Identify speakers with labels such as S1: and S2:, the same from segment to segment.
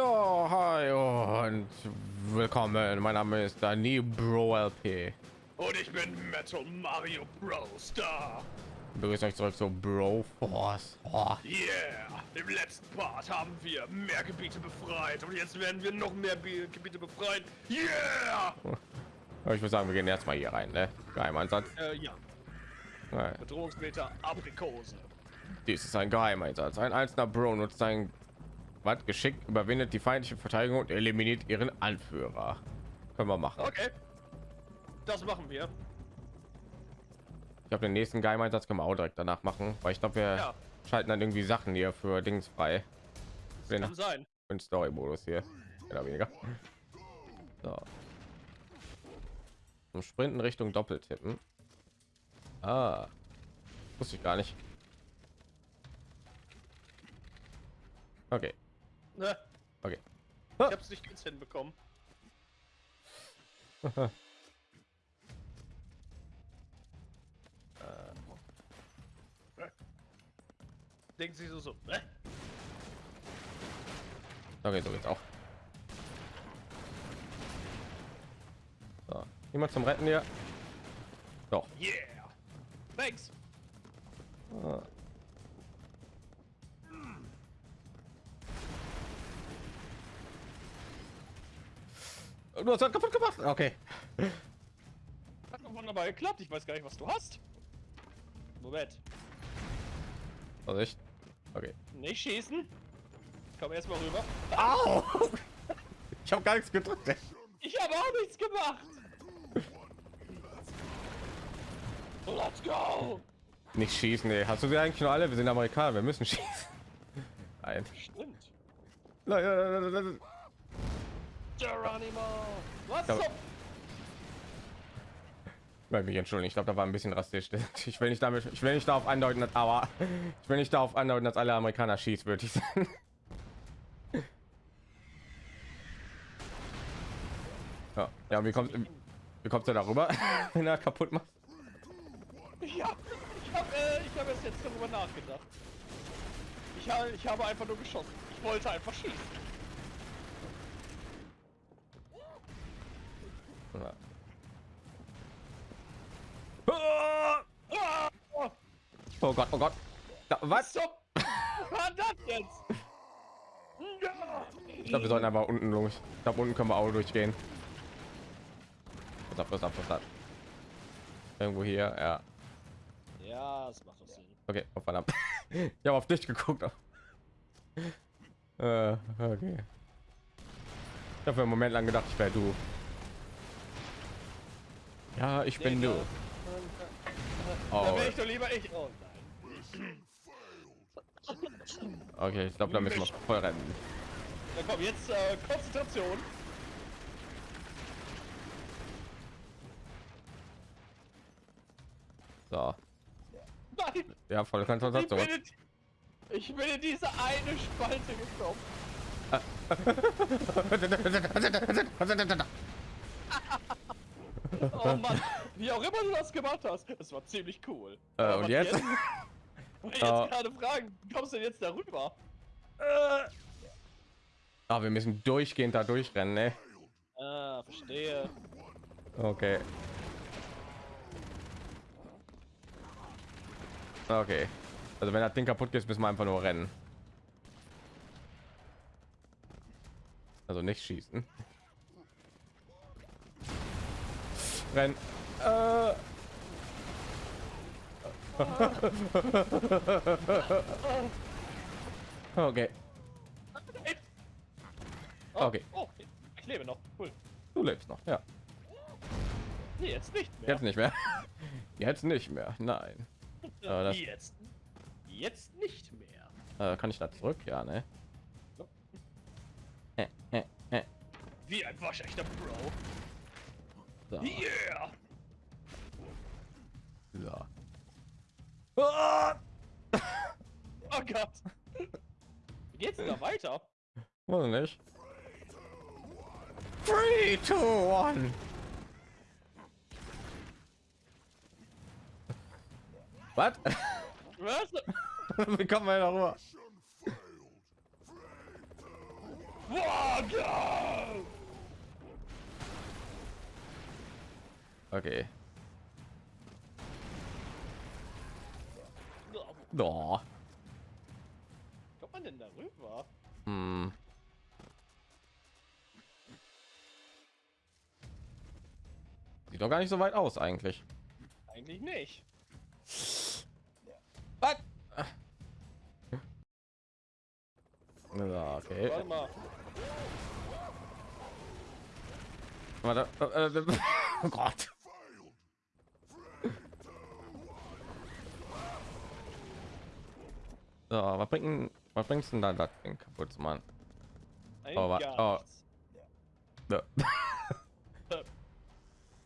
S1: Ja, hi und willkommen. Mein Name ist Dani Bro LP.
S2: Und ich bin Metal Mario Bros. Star.
S1: Begrüßt euch zurück zu Bro Force. Oh.
S2: Yeah! Im letzten Part haben wir mehr Gebiete befreit und jetzt werden wir noch mehr Be Gebiete befreien. Yeah!
S1: Ich würde sagen, wir gehen erstmal hier rein, ne? Geheimeinsatz.
S2: Äh, ja. Bedrohungsmeter Aprikose.
S1: Dies ist ein Geheimeinsatz. Ein einzelner Bro nutzt sein was geschickt, überwindet die feindliche Verteidigung und eliminiert ihren Anführer. Können wir machen.
S2: Okay. Das machen wir.
S1: Ich glaube, den nächsten Geheimeinsatz können wir auch direkt danach machen, weil ich glaube, wir
S2: Ja.
S1: schalten dann irgendwie Sachen hier für Dings frei. Für
S2: Kann sein.
S1: den Story-Modus hier. Oder weniger. So. Zum Sprinten Richtung Doppeltippen. Ah. Wusste ich gar nicht. Okay.
S2: Ne,
S1: Okay.
S2: ich hab's nicht ganz hinbekommen. Denkt sie so so. Ne?
S1: Okay, so geht's auch. So. Niemand zum Retten hier. Doch.
S2: Yeah! Thanks!
S1: Ah. Du hast das kaputt gemacht. Okay.
S2: Hat wunderbar geklappt. Ich weiß gar nicht, was du hast. Moment.
S1: Vorsicht. Okay.
S2: Nicht schießen. Komm erst mal rüber.
S1: Au! Ich habe gar nichts gedrückt.
S2: Ich habe auch nichts gemacht. Let's go.
S1: Nicht schießen, ey. Hast du sie eigentlich nur alle? Wir sind Amerikaner, wir müssen schießen. Nein.
S2: Stimmt. Geronimo. Was
S1: Ja.
S2: zum...
S1: Weil mich entschuldigen, ich glaube, da war ein bisschen rassistisch. Ich will nicht damit, ich will nicht darauf andeuten, dass, aber ich will nicht darauf andeuten, dass alle Amerikaner schießwürdig sind. Ja, ja wie kommt, wie kommt er darüber, wenn er kaputt macht?
S2: Ich hab, ich hab, äh, ich habe jetzt darüber nachgedacht. Ich habe, ich habe einfach nur geschossen. Ich wollte einfach schießen.
S1: Ja.
S2: Ah! Oh,
S1: Gott, oh Gott. Da, was?
S2: so. Was war das jetzt?
S1: Ich glaube, wir sollten einfach unten durch. Ich glaube, unten können wir auch durchgehen. Was ab, was ab, was ab. Irgendwo hier, ja.
S2: Ja, das macht doch Sinn.
S1: Okay, oh, verdammt. Ich habe auf dich geguckt. Äh, okay. Ich habe einen Moment lang gedacht, ich wäre du. Ja, ich bin du.
S2: Da
S1: Oh,
S2: ich doch lieber ich. Oh nein.
S1: okay, ich glaube, da müssen wir voll rennen.
S2: Na komm, jetzt äh, Konzentration.
S1: So,
S2: Nein.
S1: ja, voll
S2: Ich
S1: Konzentration.
S2: bin, in, ich bin in diese eine Spalte gekommen. Oh Mann, wie auch immer du das gemacht hast, das war ziemlich cool.
S1: Äh,
S2: Aber
S1: und
S2: was
S1: jetzt?
S2: Jetzt
S1: Äh.
S2: gerade fragen, kommst du denn jetzt darüber?
S1: Ah, wir müssen durchgehend da durchrennen, ne?
S2: Ah, verstehe.
S1: Okay. Okay. Also wenn das Ding kaputt ist, müssen wir einfach nur rennen. Also nicht schießen. Rennen. Äh. Okay.
S2: Oh,
S1: Okay.
S2: Oh, ich lebe noch. Cool.
S1: Du lebst noch, ja.
S2: Nee, jetzt nicht mehr.
S1: Jetzt nicht mehr. Jetzt nicht mehr. Nein. äh,
S2: jetzt. Jetzt nicht mehr.
S1: Äh, kann ich da zurück? Ja, ne? Äh, äh, äh.
S2: Wie ein waschechter Bro.
S1: So.
S2: Yeah!
S1: So. Ah!
S2: Oh Gott. Wie geht's denn da weiter?
S1: Weiß nicht. 3, 2, 1. Was?
S2: Was?
S1: Wie kommt man da rüber?
S2: Boah,
S1: Okay. Doch.
S2: Kommt man denn da rüber?
S1: Hm. Sieht doch gar nicht so weit aus eigentlich.
S2: Eigentlich nicht.
S1: Was? Ja, okay.
S2: Warte mal.
S1: Warte. äh, äh, Oh Gott. So, was bringt was bringst denn da das Ding kaputt zu machen? Oh, oh. Ne.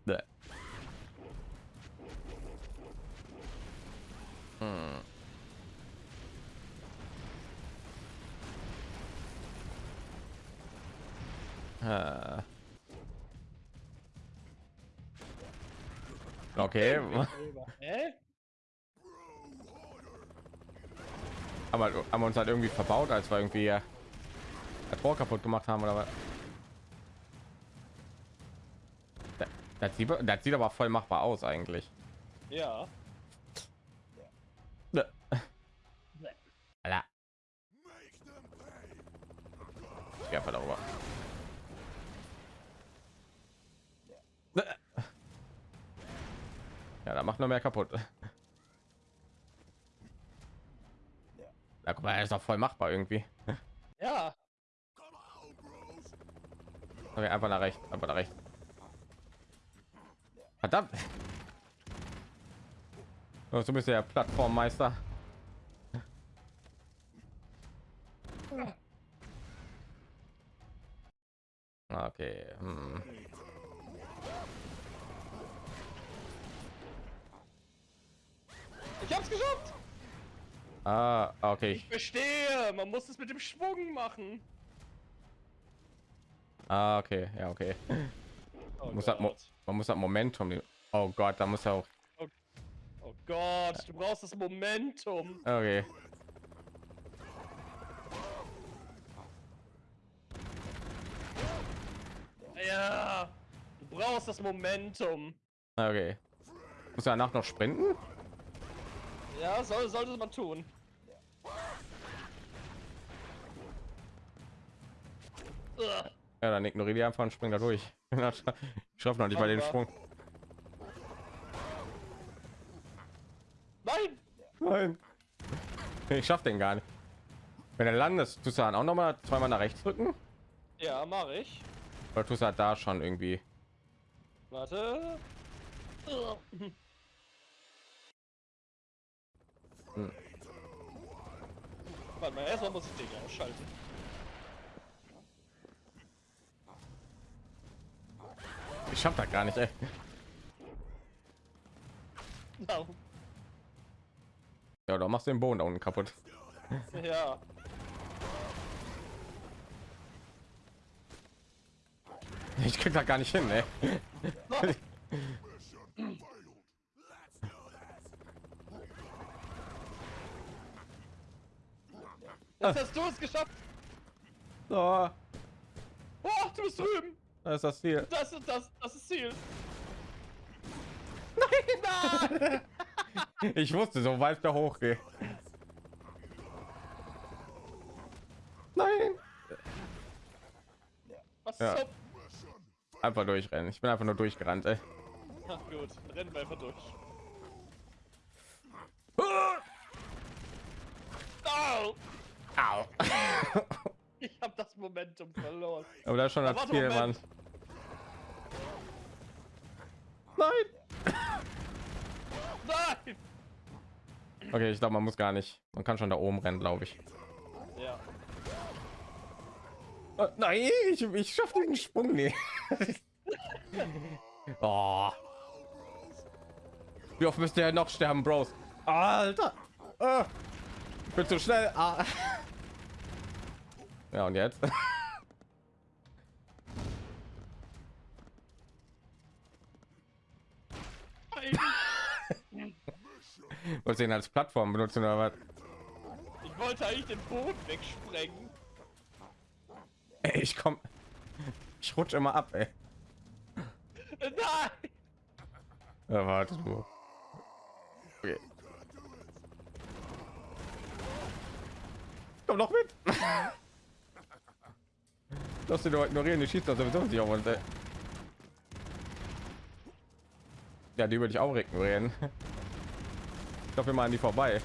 S1: Ne. Hm. Äh. Okay, aber haben wir uns halt irgendwie verbaut, als wir irgendwie äh, das Tor kaputt gemacht haben oder was? Das, das, sieht, das sieht aber voll machbar aus eigentlich.
S2: Ja.
S1: Alter. Ich einfach darüber. Ja, da macht nur mehr kaputt. Ja, guck mal, er ist doch voll machbar irgendwie.
S2: Ja.
S1: Okay, einfach nach rechts, einfach nach rechts. Verdammt. So bist du der Plattformmeister. Okay. Hm.
S2: Ich hab's geschafft.
S1: Ah, okay.
S2: Ich verstehe. Man muss es mit dem Schwung machen.
S1: Ah, okay. Ja, okay.
S2: Oh
S1: Muss das Mo
S2: Gott.
S1: man muss das Momentum. nehmen. Oh Gott, da muss er auch.
S2: Oh Gott, du brauchst das Momentum.
S1: Okay.
S2: Ja. Du brauchst das Momentum.
S1: Okay. Muss er danach noch sprinten?
S2: Ja, soll, sollte man tun.
S1: Ja, dann ignoriere die einfach und spring da durch. Ich schaffe noch nicht mal den Sprung.
S2: Nein!
S1: Nein. Ich schaff den gar nicht. Wenn er landest, tust du dann auch noch mal zweimal nach rechts drücken?
S2: Ja, mache ich.
S1: Oder tust du halt da schon irgendwie?
S2: Warte.
S1: Hm.
S2: Warte mal, erstmal muss ich den ausschalten.
S1: Ich schaff das gar nicht, ey.
S2: No.
S1: Ja, da machst du den Boden da unten kaputt.
S2: Ja.
S1: Ich krieg da gar nicht hin, ey.
S2: Jetzt hast du es geschafft.
S1: So,
S2: Oh, du bist drüben.
S1: Da ist das Ziel.
S2: Das ist das, das ist Ziel.
S1: Ich wusste, so weit da hochgehe. Nein.
S2: Was
S1: Ja.
S2: zum...
S1: Einfach durchrennen. Ich bin einfach nur durchgerannt, ey.
S2: Ach gut, rennen wir einfach durch. Au!
S1: Au.
S2: Das Momentum verloren.
S1: Aber da ist schon das
S2: Warte,
S1: Ziel, Mann. Nein.
S2: Nein!
S1: Okay, ich glaube, man muss gar nicht. Man kann schon da oben rennen, glaube ich.
S2: Ja.
S1: Oh, nein, ich, ich schaffe den Sprung nicht. oh. Wie oft müsst ihr noch sterben, Bros? Alter. Ah. Ich bin zu schnell. Ah. Ja, und jetzt?
S2: Nein.
S1: Wollt ihr ihn als Plattform benutzen oder was?
S2: Ich wollte eigentlich den Boden wegsprengen.
S1: Ey, ich komm. Ich rutsche immer ab, ey.
S2: Nein!
S1: Ja, warte nur. Okay. Komm doch mit. Lass den doch ignorieren, die schießt das sowieso nicht auf uns, ey. Ja, die würde ich auch ignorieren. Ich glaube, wir mal an die vorbei.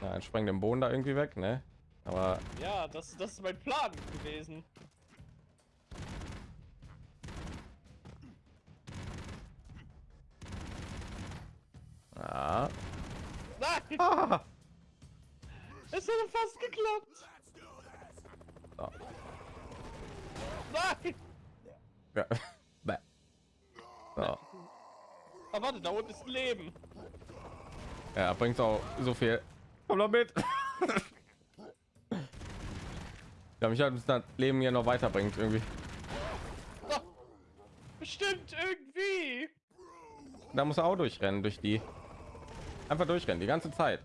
S1: Ja, ein sprengt den Boden da irgendwie weg, ne? Aber
S2: Ja, das, das ist mein Plan gewesen.
S1: ja.
S2: Nein!
S1: Ah.
S2: Es hat fast geklappt!
S1: So.
S2: Nein!
S1: Ja. Bäh. So.
S2: Aber warte, da unten ist Leben.
S1: Ja, bringt auch so viel. Komm doch mit. Ja, mich hat das Leben ja noch weiterbringt irgendwie.
S2: Oh, bestimmt irgendwie.
S1: Da muss er auch durchrennen durch die. Einfach durchrennen die ganze Zeit.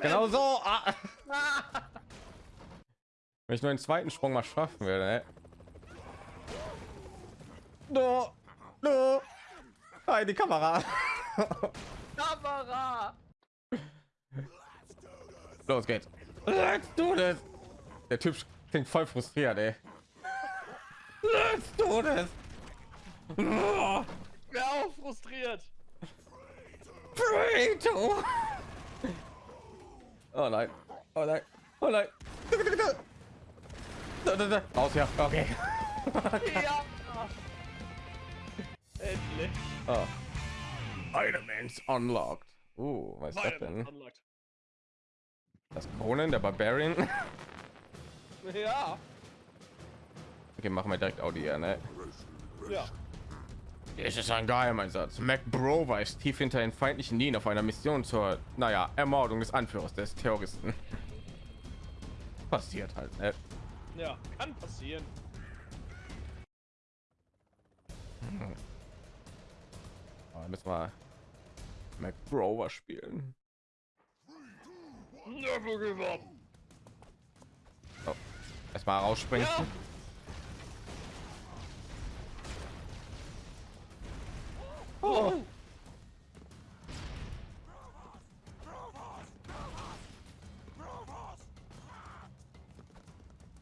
S1: Genau so. Ah. Wenn ich nur den zweiten Sprung mal schaffen würde. Ne? No, no. Nein, die Kamera.
S2: Kamera.
S1: Los geht's. Let's do this. Der Typ klingt voll frustriert, ey. Let's do this.
S2: Wer auch frustriert.
S1: Burrito. Oh nein. Oh nein. Oh nein. Da, da, da. Aus ja. Okay.
S2: Ja. Endlich.
S1: Oh. Items unlocked. Uh, was ist das denn?
S2: unlocked.
S1: Das Conan, der Barbarian.
S2: Ja.
S1: Okay, machen wir direkt Audio, ne?
S2: Ja.
S1: Es ist ein Geheimeinsatz. Mac Brover ist tief hinter den feindlichen Linien auf einer Mission zur, naja, Ermordung des Anführers des Terroristen. Passiert halt, ne?
S2: Ja, kann passieren.
S1: Aber müssen wir Mac Brover spielen.
S2: Never give up.
S1: Oh. Erstmal rausspringen.
S2: Ja. Oh.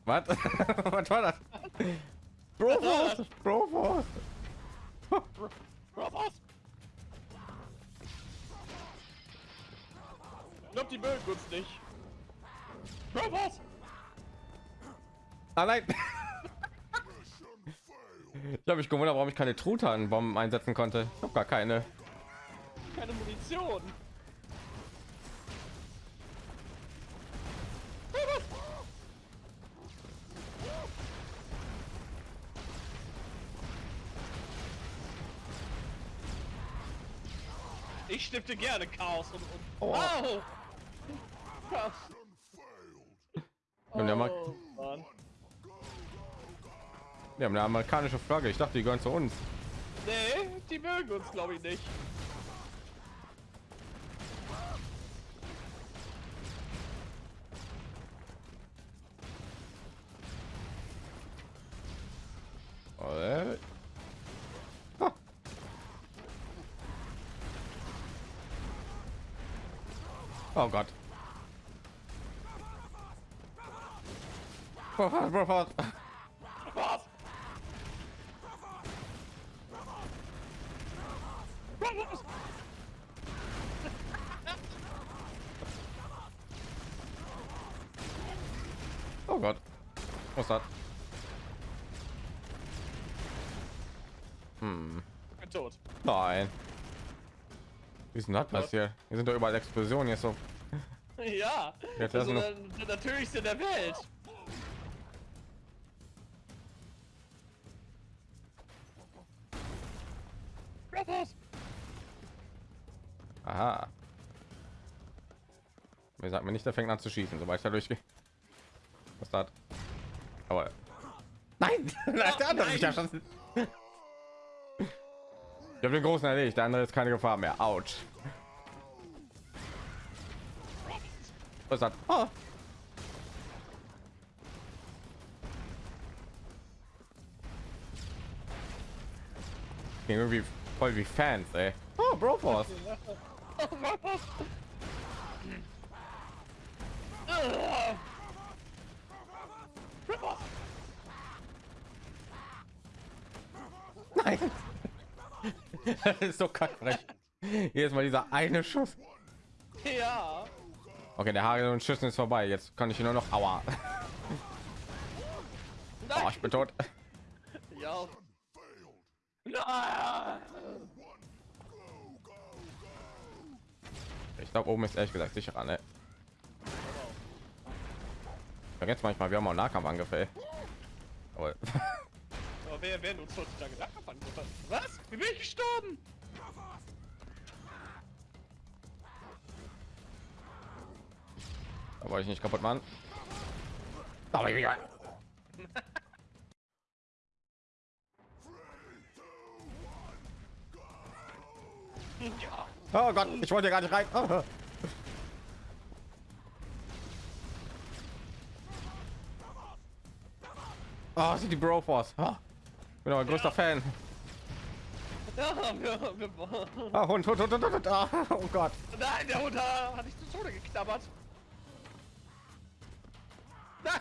S1: Was? Was war das? Broforce! Broforce!
S2: Was? Ich glaub, die mögen uns nicht. Was?
S1: Ah nein! Ich habe mich gewundert, warum ich keine Truthahn-Bomben einsetzen konnte. Ich habe gar keine.
S2: Keine Munition. Ich stifte gerne Chaos und, und
S1: Oh.
S2: Au! Chaos. Oh.
S1: Wir haben eine amerikanische Flagge. Ich dachte, die gehören zu uns.
S2: Nee, die mögen uns glaube ich nicht.
S1: Äh. Ah. Oh Gott. Broforce, Broforce.
S2: Was? Was?
S1: Oh Gott. Was ist das? Hm.
S2: Ich bin tot.
S1: Nein. Wie ist denn das passiert? Hier sind doch überall Explosionen jetzt so.
S2: Ja,
S1: Jetzt wir-
S2: der, der natürlichste der Welt.
S1: nicht, der fängt an zu schießen, sobald ich da durchgehe. Was hat? Aber nein, der andere nein. Ich habe den großen erledigt, der andere ist keine Gefahr mehr. Out. Was hat? Oh. irgendwie voll wie Fans, ey. Oh, Broforce. Oh, Nein. das ist so kackfrech. Jedes Mal dieser eine Schuss.
S2: Ja.
S1: Okay, der Hagel und Schüssen ist vorbei. Jetzt kann ich nur noch. Aua. Oh, ich bin tot.
S2: Ja.
S1: Ich glaube, oben ist ehrlich gesagt sicherer, ne? Vergesst manchmal, wir haben auch Nahkampf angefällt. Aber
S2: Aber wer, wer nutzt heutzutage Nahkampfangriffe? Was? Wie bin ich gestorben?
S1: da wollte ich nicht kaputt machen. Aber ich
S2: Ja.
S1: Oh Gott, ich wollte gar nicht rein. Oh. Sind die Broforce. Oh. Bin aber ein größter Fan. Ah, Hund, Hund, Hund, Hund, Hund. Ah, oh Gott.
S2: Nein, der Hund hat hat dich zu Tode geknabbert.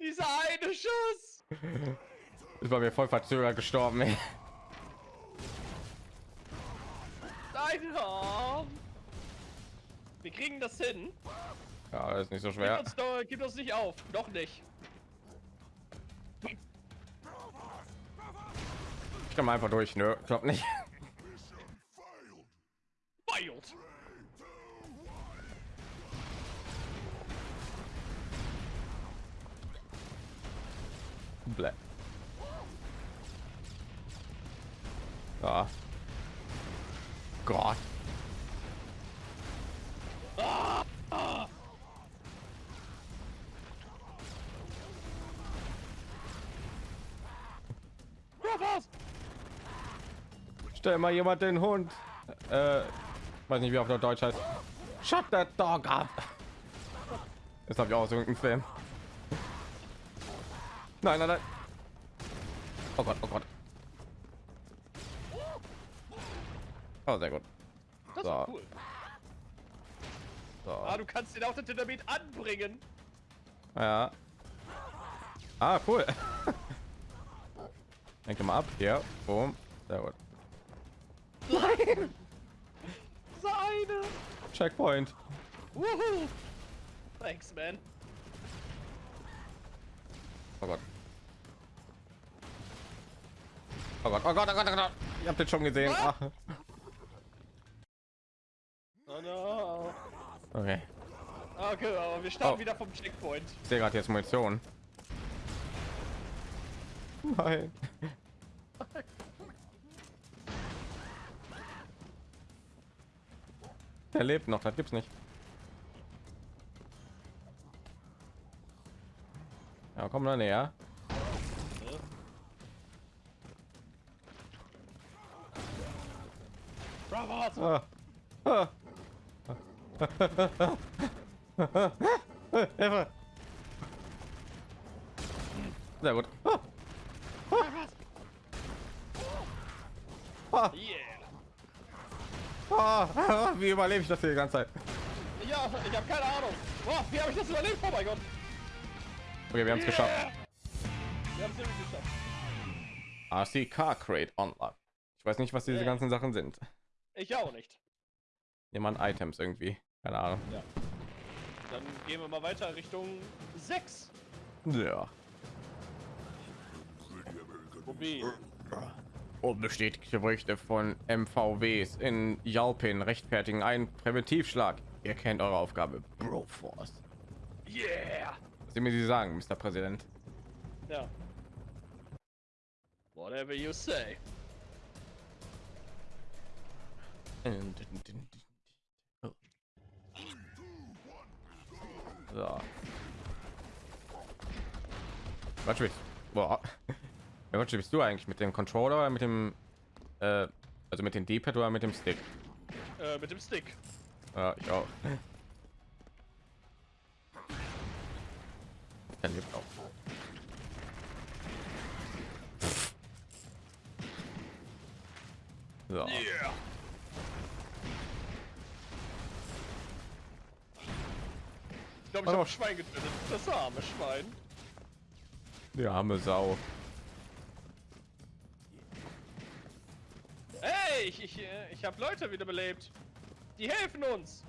S2: Dieser eine Schuss.
S1: Ist bei mir voll verzögert gestorben. Ey.
S2: Nein. Oh. Wir kriegen das hin.
S1: Ja, das ist nicht so
S2: Gib
S1: schwer.
S2: uns, doch, gib uns nicht auf. Noch nicht.
S1: Ich komme einfach durch. Nö, ich glaube nicht. Bläh. Ja. Gott.
S2: Brothers.
S1: Stell mal jemand den Hund. Äh, weiß nicht, wie auf der Deutsch heißt. Shut that dog up. Das habe ich auch aus irgendeinem Film. Nein, nein, nein. Oh Gott, oh Gott. Oh, sehr gut.
S2: Das
S1: So.
S2: cool.
S1: So.
S2: Ah, du kannst den auch den Dynamit anbringen.
S1: Ja. Ah, cool. Denke mal ab. Hier. Boom. Sehr gut.
S2: Nein. Seine.
S1: Checkpoint.
S2: Woohoo. Thanks, man.
S1: Oh Gott. Oh Gott, oh Gott, oh Gott, oh Gott. Ihr habt den schon gesehen. Ach.
S2: Oh no.
S1: Okay.
S2: Okay, aber wir starten
S1: Oh.
S2: wieder vom Checkpoint.
S1: Ich sehe gerade jetzt Munition. Nein. Der lebt noch, das gibt's nicht. Ja, komm da näher. Ah. Ah. Sehr gut. Ah.
S2: Brothers.
S1: Ah.
S2: Yeah.
S1: Ah. Wie überlebe ich das hier die ganze Zeit?
S2: Ja, ich habe keine Ahnung. Boah, wie habe ich das überlebt? Oh mein Gott.
S1: Okay, wir haben es geschafft.
S2: Wir haben es geschafft.
S1: RC Car Crate Unlock. Ich weiß nicht, was diese
S2: Ja.
S1: ganzen Sachen sind.
S2: Ich auch nicht.
S1: Jemand Items irgendwie. Keine Ahnung.
S2: Dann gehen wir mal weiter Richtung 6.
S1: Ja.
S2: Wobei,
S1: Unbestätigte Berichte von MVWs in Jalpin rechtfertigen einen Präventivschlag. Ihr kennt eure Aufgabe. Broforce.
S2: yeah.
S1: Was Sie mir Sie sagen, Mr. Präsident.
S2: Ja. Whatever you say.
S1: So. Was willst Boah. Ja, was bist du eigentlich mit dem Controller oder mit dem äh, also mit dem D-Pad oder mit dem Stick?
S2: Äh, mit dem Stick.
S1: Ja, ich auch. Er lebt auch. So.
S2: Yeah. Ich glaube, ich habe Schwein getötet. Das arme Schwein.
S1: Die arme Sau.
S2: Hey, ich, ich, äh, ich habe Leute wiederbelebt. Die helfen uns.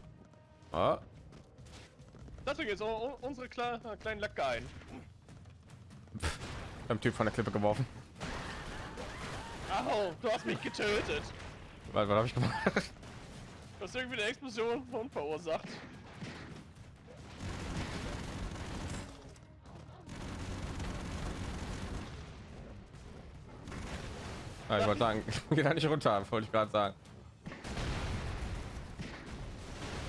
S1: Ah,
S2: uns jetzt unsere kle kleinen Lackeien.
S1: beim Typ von der Klippe geworfen.
S2: Au, du hast mich getötet.
S1: Was, was habe ich gemacht?
S2: Du hast irgendwie eine Explosion verursacht.
S1: Ja, ich wollte sagen, geh da nicht runter, wollte ich gerade sagen.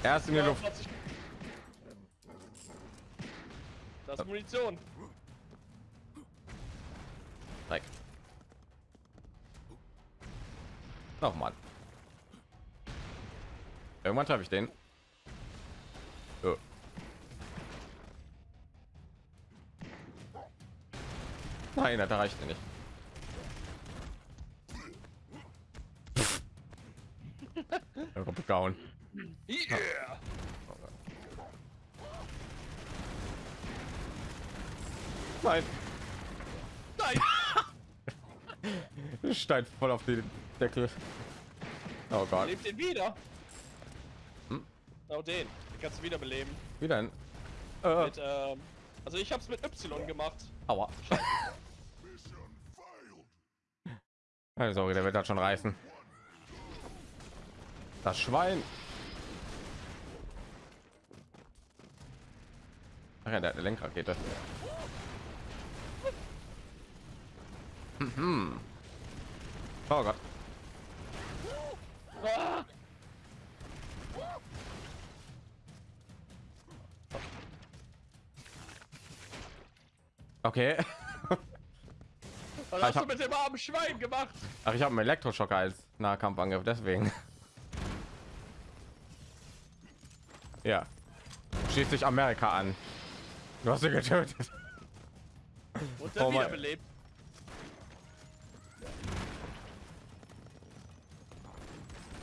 S1: Erst in die Luft.
S2: 40. Das ist Munition.
S1: Dreck. Noch mal. Irgendwann treffe ich den. So. Nein, das reicht nicht. Gehauen.
S2: Yeah.
S1: Nein,
S2: Nein.
S1: Stein voll auf den Deckel. Oh Gott.
S2: Lebt den wieder.
S1: Hm?
S2: Oh, den. Den kannst du wiederbeleben.
S1: Wie denn? Äh,
S2: Mit, ähm, also ich hab's mit Y gemacht.
S1: aua. Sorge, der wird das schon reißen. Das Schwein. Ach ja, der hat eine Lenkrakete. Mhm. Oh Gott. Okay.
S2: was
S1: ich
S2: hast du mit dem armen Schwein gemacht?
S1: Ach, ich habe einen Elektroschocker als Nahkampfangriff, deswegen. Ja. Schließt sich Amerika an. Du hast sie getötet.
S2: Und
S1: Oh
S2: wiederbelebt.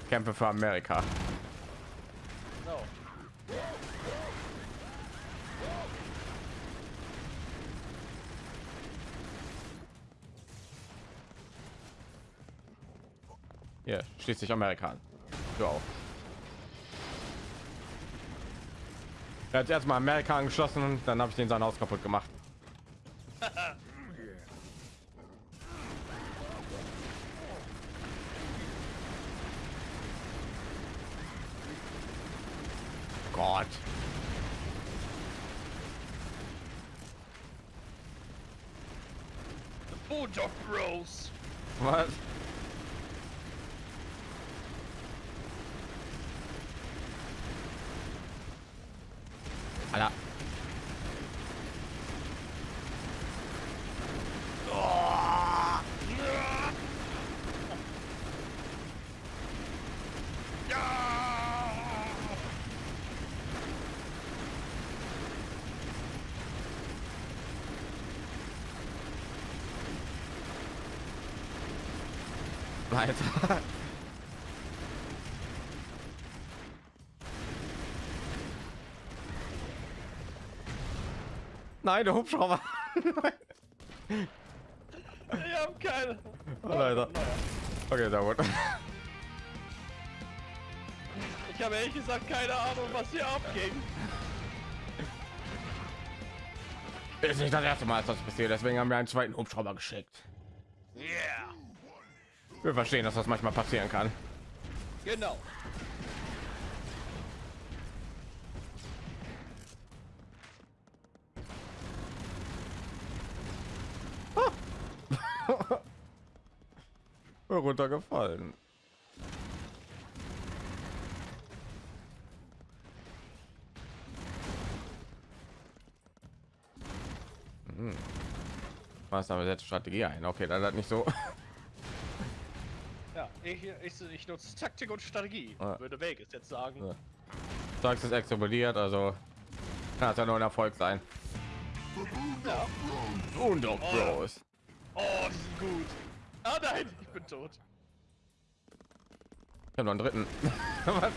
S1: Kämpfe für Amerika.
S2: No.
S1: Hier, schließt sich Amerika an. Du auch. Er hat erstmal Amerika angeschlossen und dann habe ich den sein Haus kaputt gemacht. Gott.
S2: The Bulldog Bros.
S1: Was? Alter. Alter. Nein, der Hubschrauber.
S2: Wir haben keine.
S1: Oh, Alter. Okay, sehr gut.
S2: Ich habe ehrlich gesagt keine Ahnung, was hier abging.
S1: Ist nicht das erste Mal, dass das passiert, deswegen haben wir einen zweiten Hubschrauber geschickt.
S2: Yeah.
S1: Wir verstehen, dass das manchmal passieren kann.
S2: Genau.
S1: Runtergefallen. Hm. Was aber jetzt Strategie ein? Okay, dann hat nicht so.
S2: Ich, ich, ich nutze Taktik und Strategie,
S1: Ja.
S2: würde Vegas jetzt sagen.
S1: Ja. Sagst es explodiert, also kann es ja nur ein Erfolg sein.
S2: Ja.
S1: Und auch Bros.
S2: Oh, die sind gut. Ah nein, ich bin tot.
S1: Ich habe noch einen dritten. Was?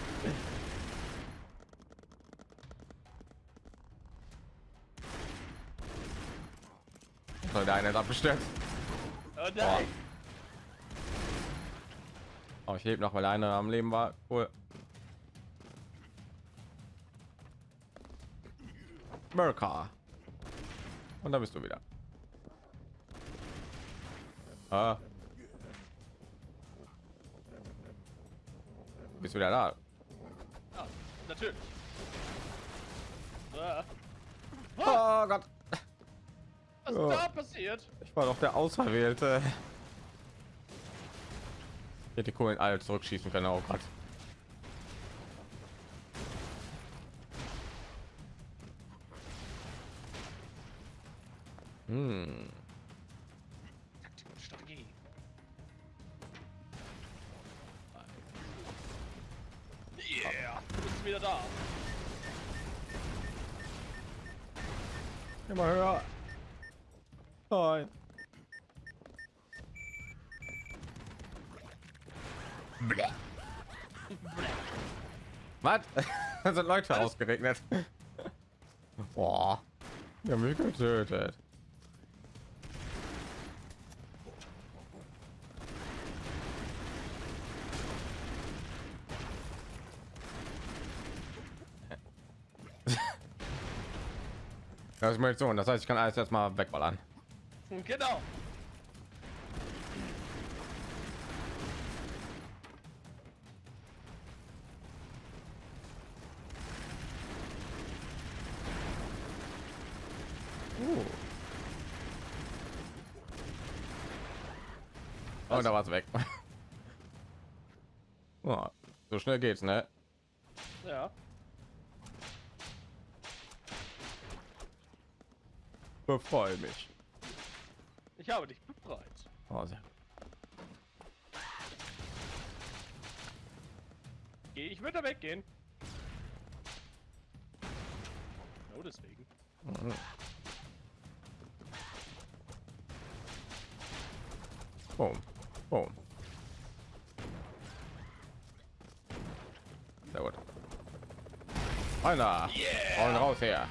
S1: Der eine ist abgestürzt.
S2: Oh nein.
S1: Oh, ich lebe noch, weil einer am Leben war. Cool. America. Und da bist du wieder. Ah. Bist wieder da?
S2: Ja, natürlich. Ah.
S1: Oh Gott.
S2: Was ist
S1: Ja.
S2: da passiert?
S1: Ich war doch der Auserwählte. Ich hätte die Kohlen alle zurückschießen können. Oh Gott. Hm.
S2: Yeah, du bist wieder da.
S1: Immer höher. Nein. Was? Da sind Leute
S2: Was?
S1: ausgeregnet. Boah. Die haben mich getötet. Das ist Munition, das heißt, ich kann alles jetzt mal wegballern.
S2: Genau.
S1: Oh, da war's weg. Oh, so schnell geht's, ne?
S2: Ja.
S1: Befreue mich.
S2: Ich habe dich befreit.
S1: Oh, sehr.
S2: Geh, ich würde weggehen. Oh, deswegen.
S1: Boom. Boom. Sehr gut. Einer.
S2: Yeah!
S1: Und raus her.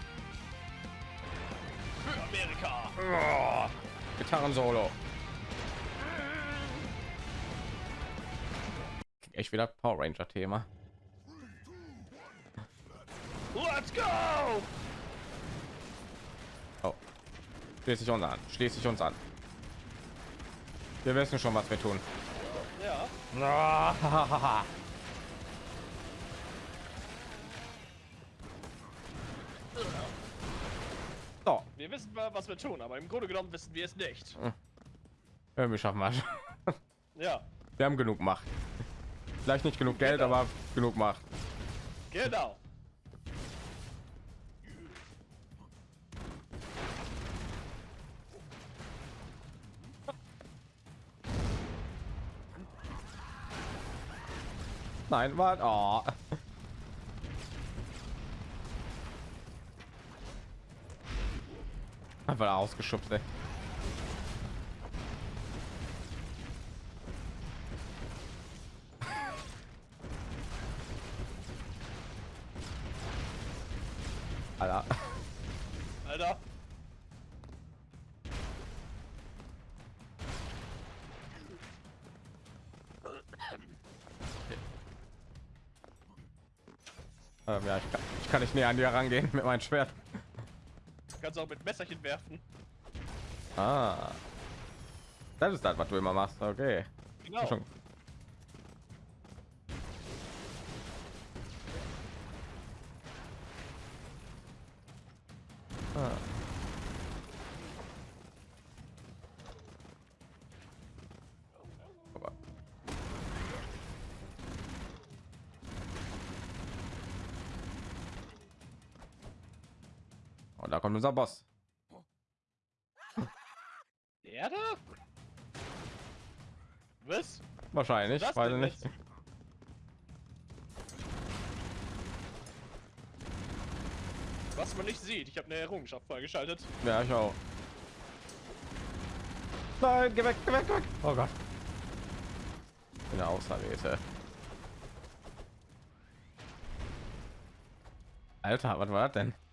S2: Für Amerika.
S1: Oh, Gitarren-Solo. Echt wieder Power Ranger Thema.
S2: Let's go!
S1: Oh. Schließ dich uns an. Schließ dich uns an. Wir wissen schon, was wir tun.
S2: Ja.
S1: So,
S2: Wir wissen mal, was wir tun, aber im Grunde genommen wissen wir es nicht.
S1: wir schaffen was.
S2: Ja.
S1: Wir haben genug Macht. Vielleicht nicht genug Geld,
S2: Genau.
S1: aber genug Macht.
S2: Genau.
S1: Nein, warte. Oh. Einfach ausgeschubst, ey. Näher an dir rangehen mit meinem Schwert.
S2: Du kannst auch mit Messerchen werfen.
S1: Ah. Das ist das, was du immer machst. Okay.
S2: Genau.
S1: Schon. Ah. kommt unser Boss.
S2: Der da? Was?
S1: Wahrscheinlich,
S2: Was
S1: weiß nicht.
S2: Was man nicht sieht, ich habe eine Errungenschaft freigeschaltet.
S1: Ja, ich auch. Nein, geh weg, geh weg, geh weg. Oh Gott. In der Ausrede. Alter, was war das denn?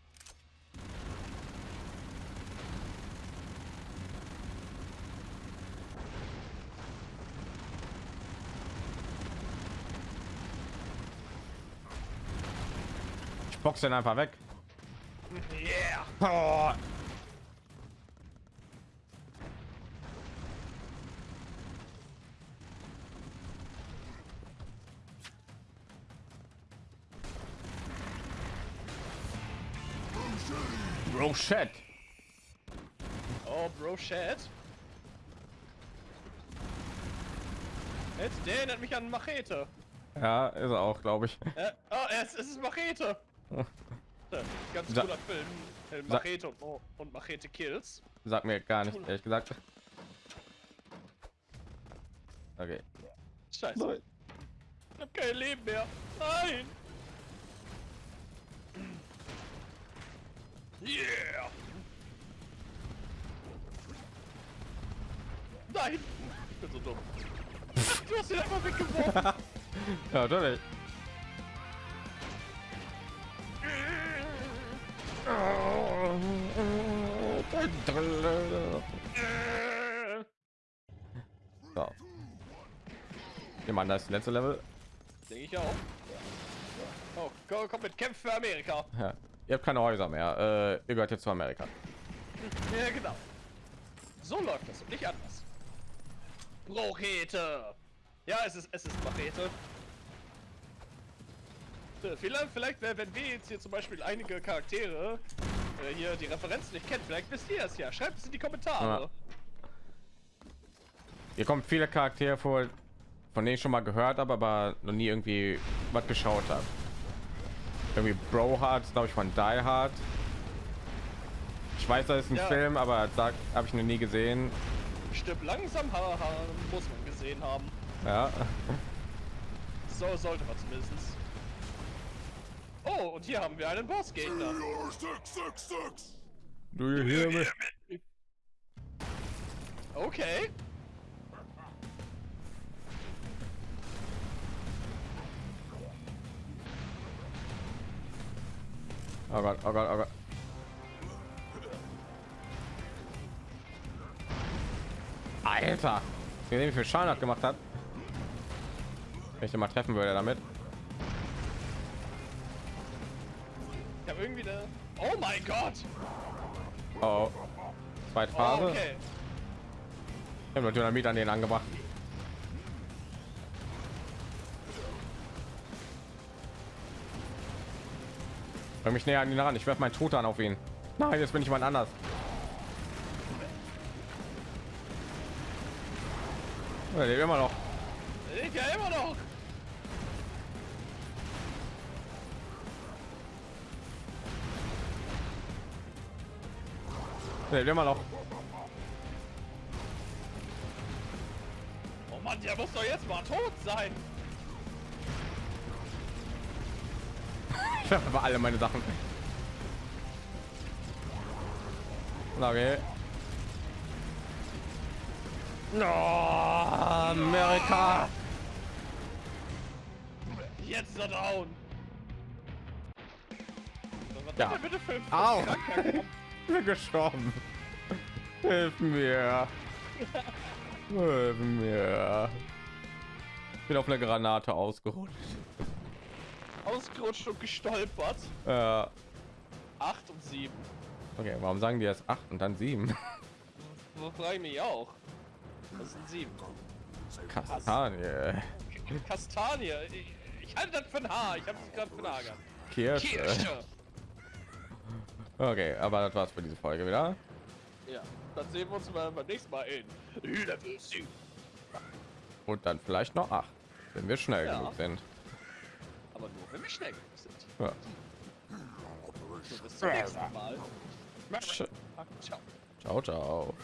S1: Box den einfach weg.
S2: Yeah!
S1: Oh. Bro, shit.
S2: Oh, Bro, Chat. Jetzt, der erinnert mich an Machete.
S1: Ja, ist er auch, glaube ich.
S2: Äh, oh, es, es ist Machete. Ja, Ganz
S1: Sa-
S2: cooler Film. Äh,
S1: Sa-
S2: Machete und, oh, und Machete Kills.
S1: Sagt mir gar nicht, ehrlich gesagt. Okay.
S2: Scheiße. Ich hab kein Leben mehr. Nein! Yeah! Nein! Ich bin so dumm. Du hast ihn einfach weggeworfen.
S1: Ja, natürlich. So. Wir machen das letzte Level.
S2: Denke ich auch. Oh, komm, komm mit Kämpf für Amerika.
S1: Ja. Ihr habt keine Häuser mehr. Äh, ihr gehört jetzt zu Amerika.
S2: Ja, genau. So läuft das und nicht anders. Brochete! Ja, es ist, es ist Machete. Äh, Vielleicht, vielleicht wenn wir jetzt hier zum Beispiel einige Charaktere äh, hier die Referenz nicht kennt, vielleicht wisst ihr es ja. Schreibt es in die Kommentare.
S1: Ja. Hier kommen viele Charaktere vor, von denen ich schon mal gehört habe, aber noch nie irgendwie was geschaut habe. Irgendwie Bro Hard, glaube ich, von Die Hard. Ich weiß, das ist ein
S2: Ja.
S1: Film, aber sagt, habe ich noch nie gesehen.
S2: Stirb langsam, haha, muss man gesehen haben.
S1: Ja,
S2: So sollte man zumindest. Oh, und hier haben wir einen Bossgegner.
S1: do you hear me?
S2: Okay.
S1: Oh Gott, oh Gott, oh Gott. Alter, wie viel Schaden hat gemacht hat. Wenn ich den mal treffen würde damit.
S2: Mein Gott!
S1: Oh, zweite Phase.
S2: okay.
S1: Ich habe Dynamit an den angebracht. Bring mich näher an ihn ran. Ich werfe meinen Truthahn auf ihn. Nein, jetzt bin ich jemand anders. Er lebt immer noch. Er lebt immer noch.
S2: Oh Mann, der muss doch jetzt mal tot sein!
S1: Ich werfe aber alle meine Sachen. Okay. No, Amerika.
S2: Jetzt er down! Was
S1: Ja.
S2: bitte für ein
S1: Bin gestorben. Hilf mir. Hilf mir. Ich bin auf eine Granate ausgerutscht.
S2: Ausgerutscht und gestolpert.
S1: Äh,
S2: 8 und 7.
S1: okay, warum sagen die erst 8 und dann 7?
S2: So frage ich mich auch. Das sind 7.
S1: Kastanie.
S2: Kastanie. Ich, ich halte das für ein Haar. Ich habe es gerade für ein Haar gehabt.
S1: Kirsche.
S2: Kirsche.
S1: Okay, aber das war's für diese Folge wieder.
S2: Ja, dann sehen wir uns beim nächsten Mal in Level 7.
S1: Und dann vielleicht noch 8, wenn wir schnell
S2: Ja.
S1: genug sind.
S2: Aber nur, wenn wir schnell genug sind.
S1: Ja.
S2: So, bis zum nächsten Mal.
S1: Ciao, ciao.